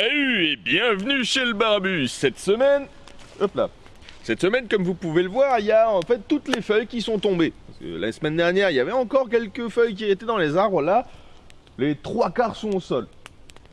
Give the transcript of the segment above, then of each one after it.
Salut et bienvenue chez le Barbus. Cette semaine, hop là. Cette semaine, comme vous pouvez le voir, il y a en fait toutes les feuilles qui sont tombées. La semaine dernière, il y avait encore quelques feuilles qui étaient dans les arbres. Là, les trois quarts sont au sol.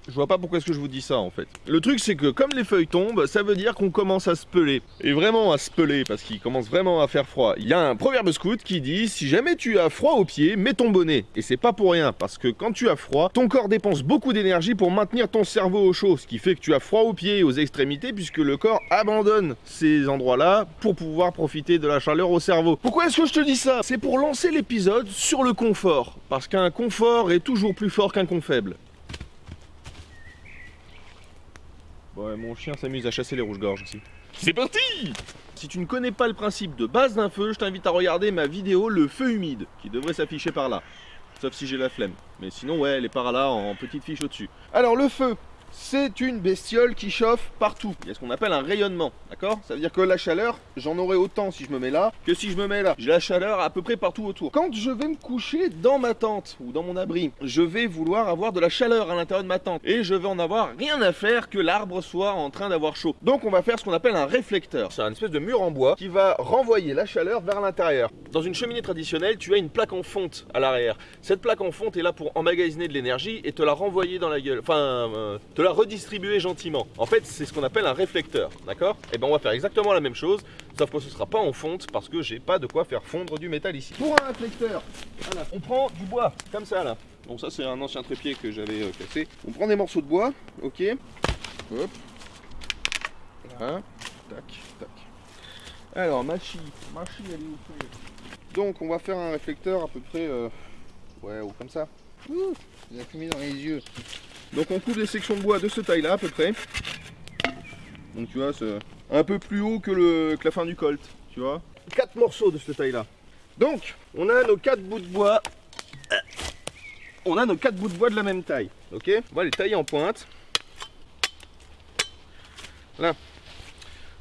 Je vois pas pourquoi est-ce que je vous dis ça en fait. Le truc c'est que comme les feuilles tombent, ça veut dire qu'on commence à se peler. Et vraiment à se peler parce qu'il commence vraiment à faire froid. Il y a un proverbe scout qui dit si jamais tu as froid aux pieds, mets ton bonnet. Et c'est pas pour rien parce que quand tu as froid, ton corps dépense beaucoup d'énergie pour maintenir ton cerveau au chaud. Ce qui fait que tu as froid aux pieds et aux extrémités puisque le corps abandonne ces endroits-là pour pouvoir profiter de la chaleur au cerveau. Pourquoi est-ce que je te dis ça? C'est pour lancer l'épisode sur le confort. Parce qu'un confort est toujours plus fort qu'un con faible. Ouais, mon chien s'amuse à chasser les rouges-gorges aussi. C'est parti Si tu ne connais pas le principe de base d'un feu, je t'invite à regarder ma vidéo Le feu humide, qui devrait s'afficher par là. Sauf si j'ai la flemme. Mais sinon, ouais, elle est par là, en petite fiche au-dessus. Alors, le feu, c'est une bestiole qui chauffe partout. Il y a ce qu'on appelle un rayonnement, d'accord? Ça veut dire que la chaleur, j'en aurai autant si je me mets là que si je me mets là. J'ai la chaleur à peu près partout autour. Quand je vais me coucher dans ma tente ou dans mon abri, je vais vouloir avoir de la chaleur à l'intérieur de ma tente et je vais en avoir rien à faire que l'arbre soit en train d'avoir chaud. Donc on va faire ce qu'on appelle un réflecteur. C'est un espèce de mur en bois qui va renvoyer la chaleur vers l'intérieur. Dans une cheminée traditionnelle, tu as une plaque en fonte à l'arrière. Cette plaque en fonte est là pour emmagasiner de l'énergie et te la renvoyer dans la gueule. Enfin, euh, te la redistribuer gentiment. En fait, c'est ce qu'on appelle un réflecteur, d'accord? Et ben on va faire exactement la même chose, sauf que ce sera pas en fonte parce que j'ai pas de quoi faire fondre du métal ici. Pour un réflecteur, voilà, on prend du bois, comme ça là. Bon ça c'est un ancien trépied que j'avais euh, cassé. On prend des morceaux de bois, ok? Hop. Voilà. Tac, tac. Alors, ma scie, ma scie elle est où Donc on va faire un réflecteur à peu près, euh, ouais, ou comme ça. Ouh, il a fumé dans les yeux. Donc on coupe des sections de bois de ce taille là à peu près. Donc tu vois, c'est un peu plus haut que, le, que la fin du colt, tu vois. Quatre morceaux de cette taille là. Donc on a nos quatre bouts de bois. On a nos quatre bouts de bois de la même taille. Ok? On va les tailler en pointe. Là.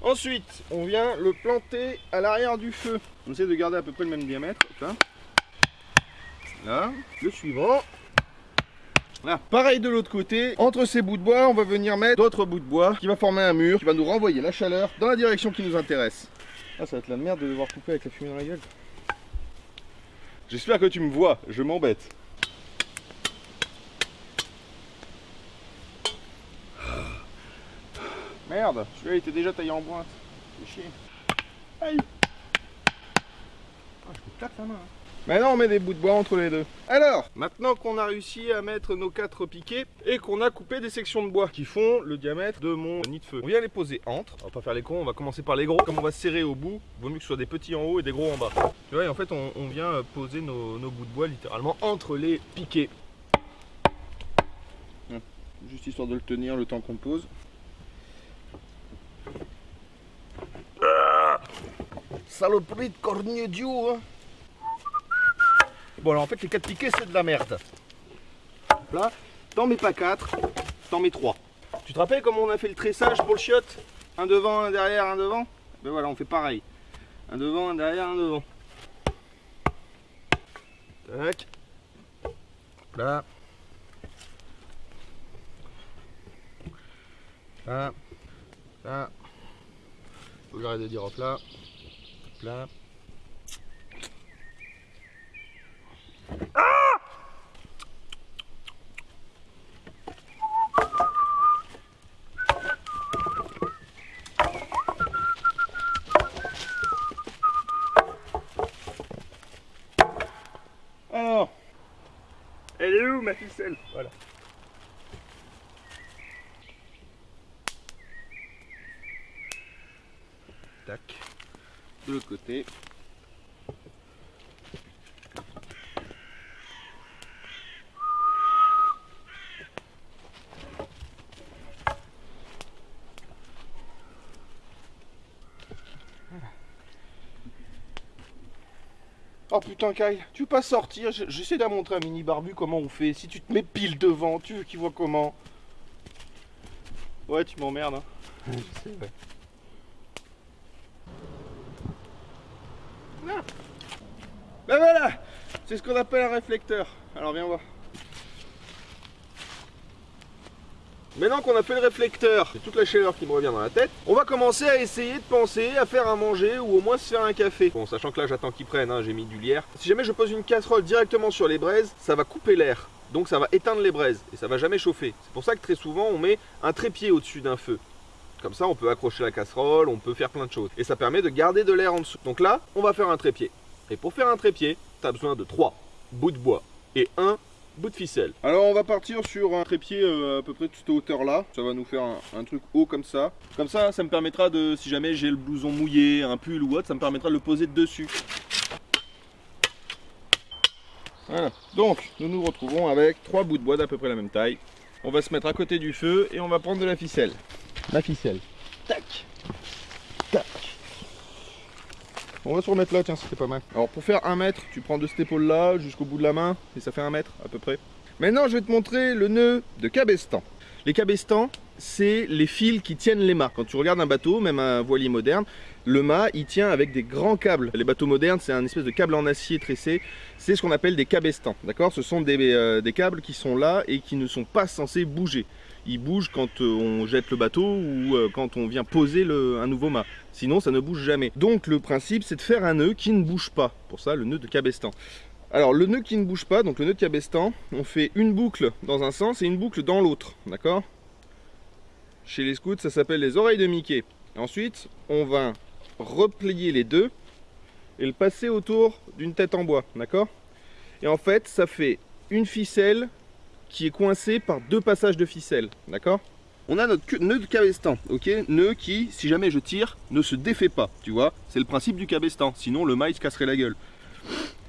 Ensuite, on vient le planter à l'arrière du feu. On essaie de garder à peu près le même diamètre. Là. Là. Le suivant. Pareil de l'autre côté, entre ces bouts de bois, on va venir mettre d'autres bouts de bois qui va former un mur, qui va nous renvoyer la chaleur dans la direction qui nous intéresse. Ah, ça va être la merde de devoir couper avec la fumée dans la gueule. J'espère que tu me vois, je m'embête. Merde, celui-là il était déjà taillé en pointe. C'est chier. Aïe ah, Je me claque la main. hein. Maintenant on met des bouts de bois entre les deux. Alors, maintenant qu'on a réussi à mettre nos quatre piquets et qu'on a coupé des sections de bois qui font le diamètre de mon nid de feu, on vient les poser entre. On va pas faire les cons, on va commencer par les gros. Comme on va serrer au bout, vaut mieux que ce soit des petits en haut et des gros en bas. Tu vois, et en fait on, on vient euh, poser nos, nos bouts de bois littéralement entre les piquets. Hum, Juste histoire de le tenir le temps qu'on pose. Ah, Saloperie de du hein Bon en fait les 4 piquets c'est de la merde. Là, t'en mets pas 4, t'en mets 3. Tu te rappelles comment on a fait le tressage pour le chiotte? Un devant, un derrière, un devant? Ben voilà, on fait pareil. Un devant, un derrière, un devant. Tac. Là. Là. Là. Faut que j'arrête de dire hop là. Hop là. Alors, elle est où ma ficelle Voilà. Tac. De l'autre côté. Oh putain Kyle, tu peux pas sortir, Je- j'essaie de montrer à Mini Barbu comment on fait. Si tu te mets pile devant, tu veux qu'il voit comment Ouais, tu m'emmerdes. Hein. Je sais, ouais. Ah. Ben voilà C'est ce qu'on appelle un réflecteur. Alors viens voir. Maintenant qu'on a fait le réflecteur, c'est toute la chaleur qui me revient dans la tête, on va commencer à essayer de penser à faire à manger ou au moins se faire un café. Bon, sachant que là j'attends qu'ils prennent, hein, j'ai mis du lierre. Si jamais je pose une casserole directement sur les braises, ça va couper l'air. Donc ça va éteindre les braises et ça va jamais chauffer. C'est pour ça que très souvent on met un trépied au-dessus d'un feu. Comme ça on peut accrocher la casserole, on peut faire plein de choses. Et ça permet de garder de l'air en dessous. Donc là, on va faire un trépied. Et pour faire un trépied, tu as besoin de 3 bouts de bois et un bout de ficelle. Alors on va partir sur un trépied euh, à peu près de cette hauteur là. Ça va nous faire un, truc haut comme ça. Comme ça, ça me permettra de, si jamais j'ai le blouson mouillé, un pull ou autre, ça me permettra de le poser dessus. Voilà. Donc, nous nous retrouvons avec trois bouts de bois d'à peu près la même taille. On va se mettre à côté du feu et on va prendre de la ficelle. La ficelle. Tac. Tac. On va se remettre là, tiens, c'était pas mal. Alors pour faire un mètre, tu prends de cette épaule là jusqu'au bout de la main et ça fait un mètre à peu près. Maintenant, je vais te montrer le nœud de cabestan. Les cabestans, c'est les fils qui tiennent les mâts. Quand tu regardes un bateau, même un voilier moderne, le mât, il tient avec des grands câbles. Les bateaux modernes, c'est un espèce de câble en acier tressé. C'est ce qu'on appelle des cabestans, d'accord? Ce sont euh, des câbles qui sont là et qui ne sont pas censés bouger il bouge quand euh, on jette le bateau ou euh, quand on vient poser un nouveau mât. Sinon, ça ne bouge jamais. Donc le principe, c'est de faire un nœud qui ne bouge pas. Pour ça, le nœud de cabestan. Alors le nœud qui ne bouge pas, donc le nœud de cabestan, on fait une boucle dans un sens et une boucle dans l'autre, d'accord? Chez les scouts, ça s'appelle les oreilles de Mickey. Ensuite, on va replier les deux et le passer autour d'une tête en bois, d'accord? Et en fait, ça fait une ficelle qui est coincé par deux passages de ficelle, d'accord? On a notre nœud de cabestan, ok? Nœud qui, si jamais je tire, ne se défait pas, tu vois? C'est le principe du cabestan, sinon le mât il se casserait la gueule.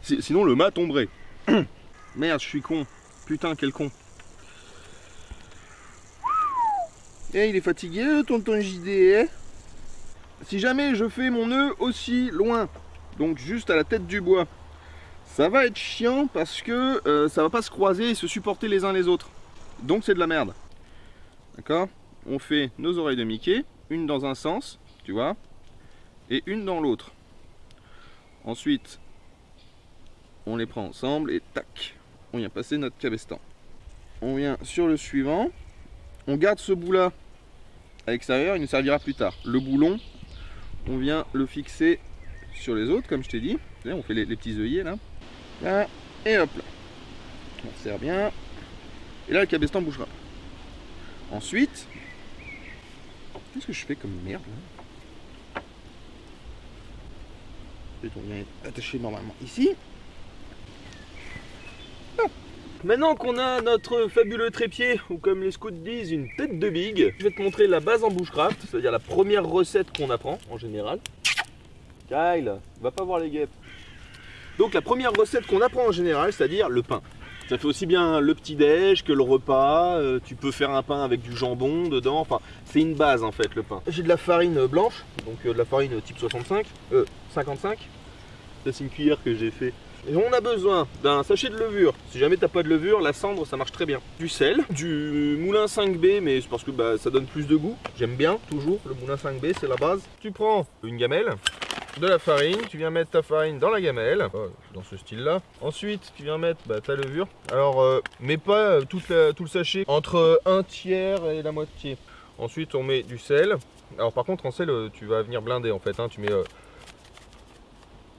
Sinon le mât tomberait. Merde, je suis con. Putain, quel con. Eh, il est fatigué, tonton JD, eh? Si jamais je fais mon nœud aussi loin, donc juste à la tête du bois, ça va être chiant parce que euh, ça va pas se croiser et se supporter les uns les autres. Donc c'est de la merde. D'accord? On fait nos oreilles de Mickey, une dans un sens, tu vois, et une dans l'autre. Ensuite, on les prend ensemble et tac, on vient passer notre cabestan. On vient sur le suivant, on garde ce bout là à l'extérieur, il nous servira plus tard. Le boulon, on vient le fixer sur les autres, comme je t'ai dit. On fait les petits œillets là et hop là. On serre bien. Et là, le cabestan bougera. Ensuite, qu'est-ce que je fais comme merde là? On vient attaché normalement ici. Maintenant qu'on a notre fabuleux trépied, ou comme les scouts disent, une tête de big, je vais te montrer la base en bushcraft, c'est-à-dire la première recette qu'on apprend en général. Kyle, va pas voir les guêpes. Donc la première recette qu'on apprend en général, c'est-à-dire le pain. Ça fait aussi bien le petit-déj que le repas. Euh, tu peux faire un pain avec du jambon dedans. Enfin, c'est une base en fait le pain. J'ai de la farine blanche, donc euh, de la farine type 65, euh, 55. Ça c'est une cuillère que j'ai fait. Et on a besoin d'un sachet de levure. Si jamais t'as pas de levure, la cendre ça marche très bien. Du sel, du moulin 5B, mais c'est parce que bah, ça donne plus de goût. J'aime bien toujours le moulin 5B, c'est la base. Tu prends une gamelle, de la farine, tu viens mettre ta farine dans la gamelle, dans ce style là. Ensuite, tu viens mettre bah, ta levure. Alors, euh, mets pas euh, tout le sachet entre un tiers et la moitié. Ensuite, on met du sel. Alors par contre, en sel, euh, tu vas venir blinder en fait. Hein. tu mets...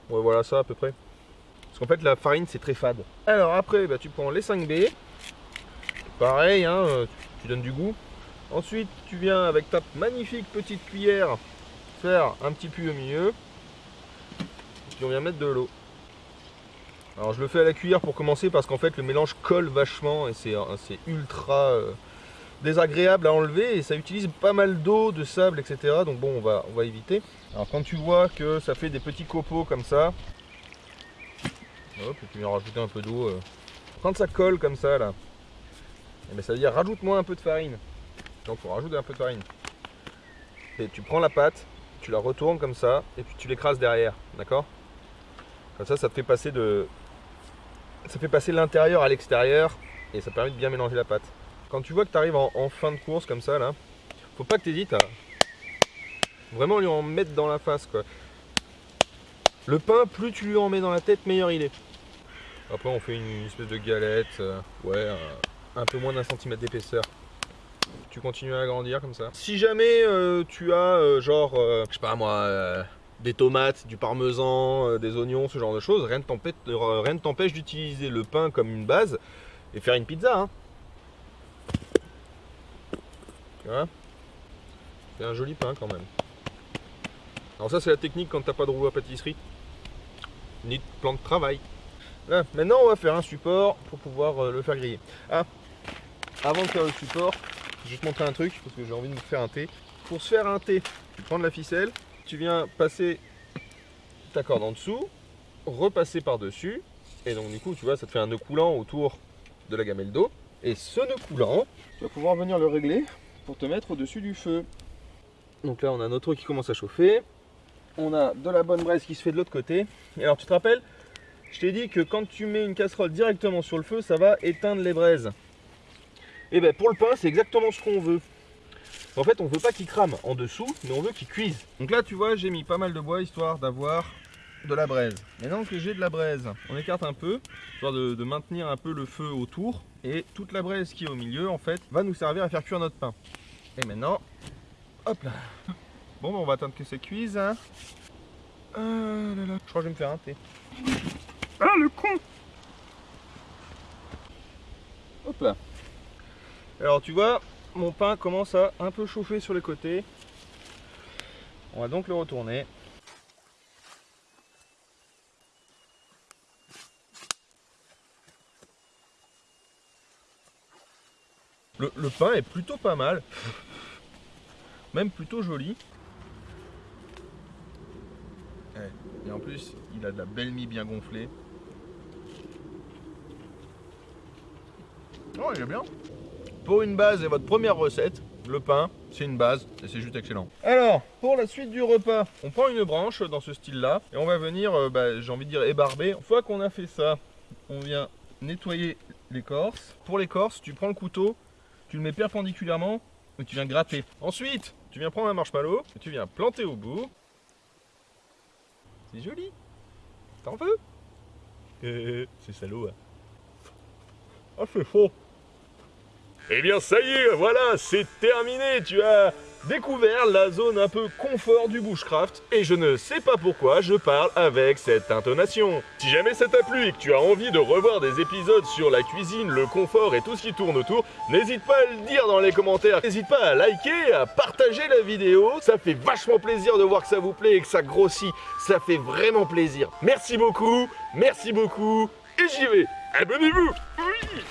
Voilà ça à peu près. Parce qu'en fait, la farine, c'est très fade. Alors après, bah, tu prends les 5B. Pareil, hein, tu donnes du goût. Ensuite, tu viens avec ta magnifique petite cuillère faire un petit puits au milieu on vient mettre de l'eau. Alors je le fais à la cuillère pour commencer parce qu'en fait le mélange colle vachement et c'est ultra euh, désagréable à enlever et ça utilise pas mal d'eau, de sable, etc. Donc bon, on va, on va éviter. Alors quand tu vois que ça fait des petits copeaux comme ça, hop, et tu viens rajouter un peu d'eau. Euh. Quand ça colle comme ça là, et eh ben, ça veut dire rajoute-moi un peu de farine. Donc faut rajouter un peu de farine. Et tu prends la pâte, tu la retournes comme ça et puis tu l'écrases derrière, d'accord? Comme ça, ça fait passer de, ça fait passer l'intérieur à l'extérieur et ça permet de bien mélanger la pâte. Quand tu vois que tu arrives en, fin de course comme ça là, faut pas que tu hésites à vraiment lui en mettre dans la face quoi. Le pain, plus tu lui en mets dans la tête, meilleur il est. Après on fait une espèce de galette, euh, ouais, un peu moins d'un centimètre d'épaisseur. tu continues à agrandir comme ça. Si jamais euh, tu as euh, genre, je sais pas moi, des tomates, du parmesan, des oignons, ce genre de choses, rien ne t'empêche d'utiliser le pain comme une base et faire une pizza. Hein. C'est un joli pain quand même. Alors ça c'est la technique quand t'as pas de roue à pâtisserie, ni de plan de travail. Maintenant on va faire un support pour pouvoir le faire griller. Ah, avant de faire le support, je vais te montrer un truc parce que j'ai envie de me faire un thé. Pour se faire un thé, tu prends de la ficelle, tu viens passer ta corde en dessous, repasser par-dessus, et donc du coup, tu vois, ça te fait un nœud coulant autour de la gamelle d'eau. Et ce nœud coulant, tu vas pouvoir venir le régler pour te mettre au-dessus du feu. Donc là, on a notre eau qui commence à chauffer. On a de la bonne braise qui se fait de l'autre côté. Et alors, tu te rappelles, je t'ai dit que quand tu mets une casserole directement sur le feu, ça va éteindre les braises. Et eh bien pour le pain, c'est exactement ce qu'on veut. En fait, on veut pas qu'il crame en dessous, mais on veut qu'il cuise. Donc là, tu vois, j'ai mis pas mal de bois histoire d'avoir de la braise. Maintenant que j'ai de la braise, on écarte un peu, histoire de, maintenir un peu le feu autour. Et toute la braise qui est au milieu, en fait, va nous servir à faire cuire notre pain. Et maintenant, hop là. Bon, ben, on va attendre que ça cuise. Hein. Ah je crois que je vais me faire un thé. Ah, le con Hop là. Alors tu vois, mon pain commence à un peu chauffer sur les côtés. On va donc le retourner. Le, pain est plutôt pas mal. Même plutôt joli. Et en plus, il a de la belle mie bien gonflée. Oh, il est bien pour une base et votre première recette, le pain, c'est une base et c'est juste excellent. Alors, pour la suite du repas, on prend une branche dans ce style-là et on va venir, euh, bah, j'ai envie de dire, ébarber. Une fois qu'on a fait ça, on vient nettoyer l'écorce. Pour l'écorce, tu prends le couteau, tu le mets perpendiculairement et tu viens gratter. Ensuite, tu viens prendre un marshmallow et tu viens planter au bout. C'est joli. T'en veux? C'est salaud. Hein. Ah, c'est faux. Eh bien ça y est, voilà, c'est terminé, tu as découvert la zone un peu confort du bushcraft et je ne sais pas pourquoi je parle avec cette intonation. Si jamais ça t'a plu et que tu as envie de revoir des épisodes sur la cuisine, le confort et tout ce qui tourne autour, n'hésite pas à le dire dans les commentaires. N'hésite pas à liker, à partager la vidéo, ça fait vachement plaisir de voir que ça vous plaît et que ça grossit, ça fait vraiment plaisir. Merci beaucoup, merci beaucoup et j'y vais. Abonnez-vous Oui